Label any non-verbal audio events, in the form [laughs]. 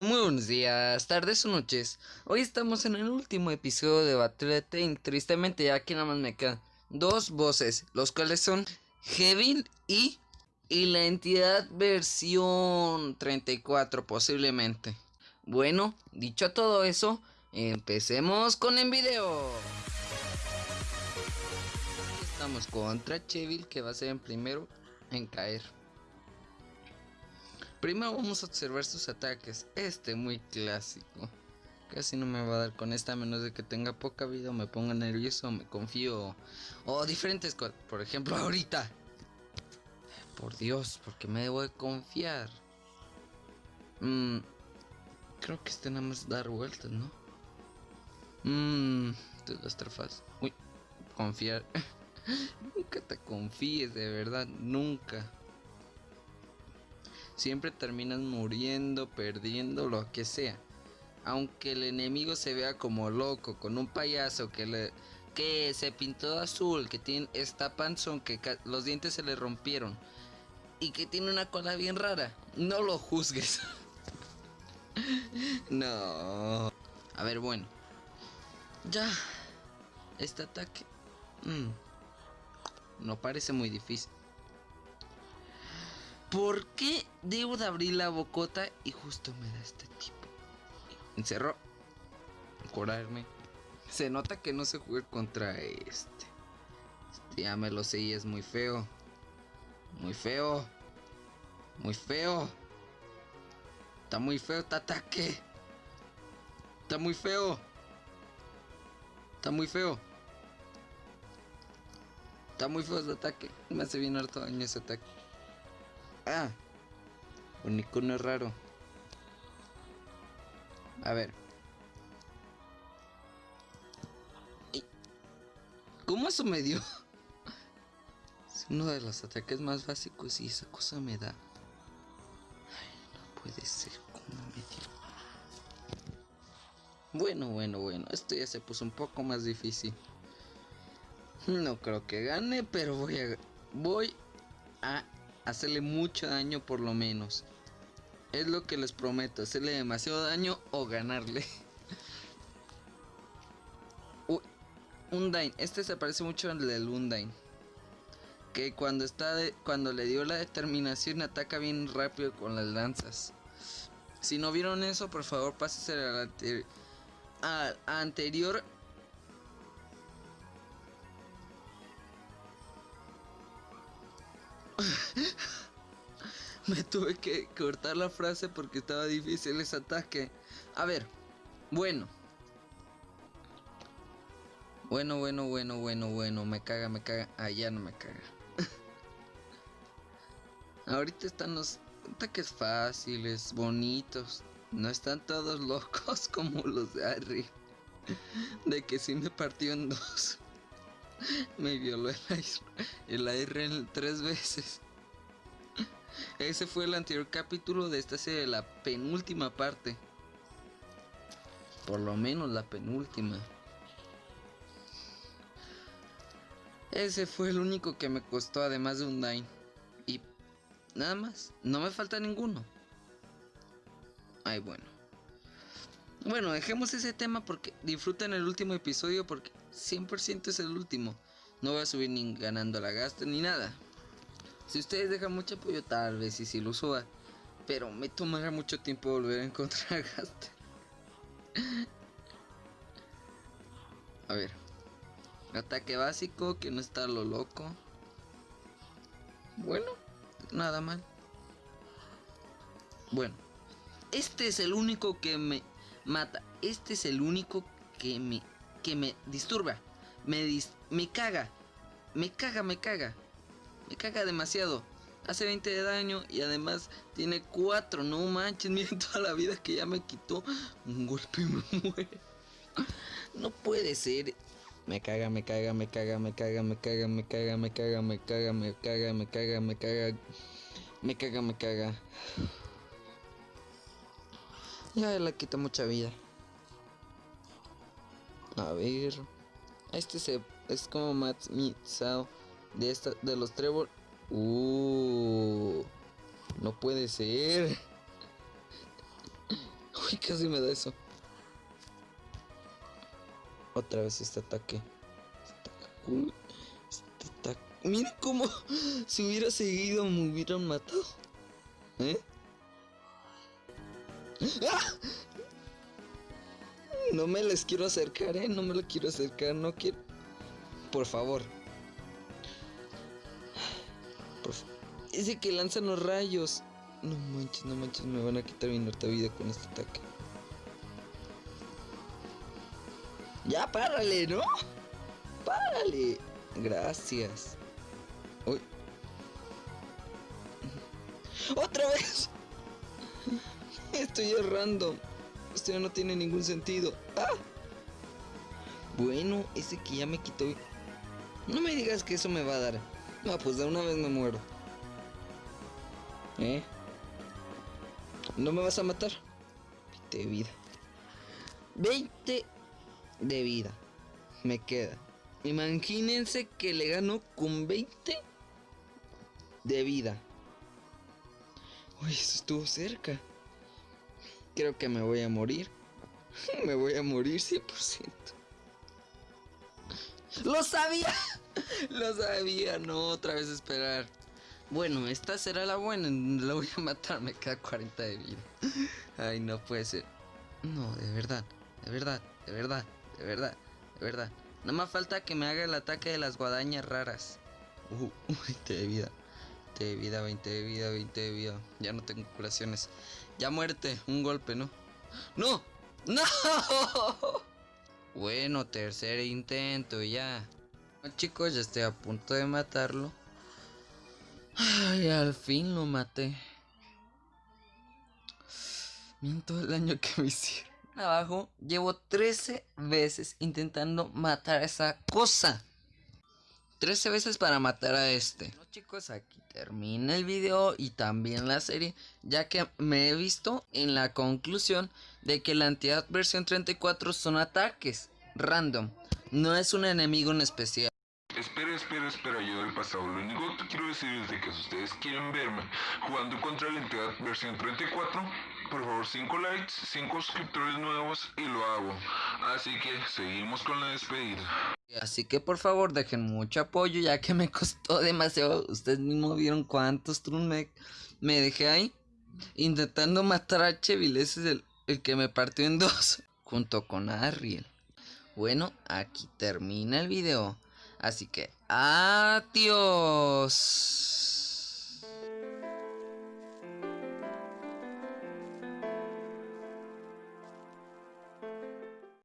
Muy buenos días, tardes o noches. Hoy estamos en el último episodio de Battle Tank. Tristemente, ya aquí nada más me quedan dos voces, los cuales son Hevil y, y la entidad versión 34, posiblemente. Bueno, dicho todo eso, empecemos con el video. Estamos contra Chevil, que va a ser el primero en caer. Primero vamos a observar sus ataques. Este muy clásico. Casi no me va a dar con esta a menos de que tenga poca vida o me ponga nervioso me confío. O diferentes cosas. Por ejemplo, ahorita. Por Dios, porque me debo de confiar. Mmm. Creo que este nada más dar vueltas, ¿no? Mmm. Las trafas. Uy. Confiar. [laughs] nunca te confíes, de verdad. Nunca siempre terminas muriendo, perdiendo, lo que sea. Aunque el enemigo se vea como loco, con un payaso que le que se pintó de azul, que tiene esta panzón, que los dientes se le rompieron y que tiene una cola bien rara, no lo juzgues. [laughs] no. A ver, bueno. Ya. Este ataque. Mm, no parece muy difícil. ¿Por qué debo de abrir la bocota y justo me da este tipo? Encerró. Curarme. Se nota que no se juega contra este. este. Ya me lo sé y es muy feo. Muy feo. Muy feo. Está muy feo este ataque. Está muy feo. Está muy feo. Está muy feo este ataque. Me hace bien harto daño ese ataque. Ah, un icono raro. A ver. ¿Cómo eso me dio? [laughs] Es uno de los ataques más básicos y esa cosa me da. Ay, no puede ser como me dio. Bueno, bueno, bueno. Esto ya se puso un poco más difícil. No creo que gane, pero voy a... Voy a hacerle mucho daño por lo menos. Es lo que les prometo, hacerle demasiado daño o ganarle. [laughs] Uy, Undyne, este se parece mucho al del Undyne. Que cuando está de, cuando le dio la determinación ataca bien rápido con las lanzas. Si no vieron eso, por favor pásense al, al anterior [laughs] Me tuve que cortar la frase porque estaba difícil ese ataque. A ver, bueno. Bueno, bueno, bueno, bueno, bueno. Me caga, me caga. Ah, ya no me caga. [laughs] Ahorita están los ataques fáciles, bonitos. No están todos [laughs] locos como los de Harry. De que si me partió en dos. [laughs] Me violó el el tres veces. Ese fue el anterior capítulo de esta serie, la penúltima parte. Por lo menos la penúltima. Ese fue el único que me costó además de un Dine. Y nada más. No me falta ninguno. Ay, bueno. Bueno, dejemos ese tema porque disfruten el último episodio porque 100% es el último. No voy a subir ni ganando la gasta ni nada. Si ustedes dejan mucho apoyo, tal vez y si lo suba. Pero me tomará mucho tiempo volver a encontrar [laughs] a Gaster. a ver. Ataque básico, que no está lo loco. Bueno, nada mal. Bueno, este es el único que me mata. Este es el único que me que me disturba. Me me caga. Me caga, me caga. Me caga demasiado. Hace 20 de daño y además tiene 4. No manches, miren toda la vida que ya me quitó. Un golpe me muere. No puede ser. Me caga, me caga, me caga, me caga, me caga, me caga, me caga, me caga, me caga, me caga, me caga. Me caga, me caga. Ya le quita mucha vida. A ver. Este se, es como Matt Mitsao de esta de los Trevor. Uh, no puede ser. [laughs] Uy, casi me da eso. Otra vez este ataque. Este ataque. Este ataque. Mira cómo [laughs] si hubiera seguido me hubieran matado. ¿Eh? [laughs] No me les quiero acercar, eh. No me lo quiero acercar, no quiero. Por favor. Por Ese que lanzan los rayos. No manches, no manches, me van a quitar mi norte vida con este ataque. Ya, párale, ¿no? Párale. Gracias. Uy. ¡Otra vez! [laughs] Esto ya es random. Esto ya no tiene ningún sentido. ¡Ah! Bueno, ese que ya me quitó. No me digas que eso me va a dar. No, pues de una vez me muero. ¿Eh? ¿No me vas a matar? 20 de vida. 20 de vida. Me queda. Imagínense que le gano con 20 de vida. Uy, eso estuvo cerca. Creo que me voy a morir. [laughs] Me voy a morir 100%. ¡Lo sabía! [laughs] Lo sabía, no, otra vez esperar. Bueno, esta será la buena, la voy a matar, me queda 40 de vida. Ay, no puede ser. No, de verdad, de verdad, de verdad, de verdad, de verdad. Nada más falta que me haga el ataque de las guadañas raras. Uh, [laughs] 20 de vida. 20 de vida, 20 de vida, 20 de vida. Ya no tengo curaciones. Ya muerte, un golpe, ¿no? ¡No! ¡No! Bueno, tercer intento, ya. Chicos, ya estoy a punto de matarlo. Ay, al fin lo maté. Miren todo el daño que me hicieron. Abajo, llevo 13 veces intentando matar a esa cosa. 13 veces para matar a este. Bueno, chicos, aquí termina el video y también la serie, ya que me he visto en la conclusión de que la entidad versión 34 son ataques random, no es un enemigo en especial. Espera, espera, espera, yo del pasado. Lo único que quiero decir es de que si ustedes quieren verme jugando contra la entidad versión 34, por favor 5 likes, 5 suscriptores nuevos y lo hago. Así que seguimos con la despedida. Así que por favor dejen mucho apoyo ya que me [laughs] costó demasiado. Ustedes mismos vieron cuántos me, me dejé ahí. Intentando matar a Chevil. Ese es el, el que me partió en [laughs] dos. Junto con Ariel. Bueno, aquí termina el video. Así que adiós.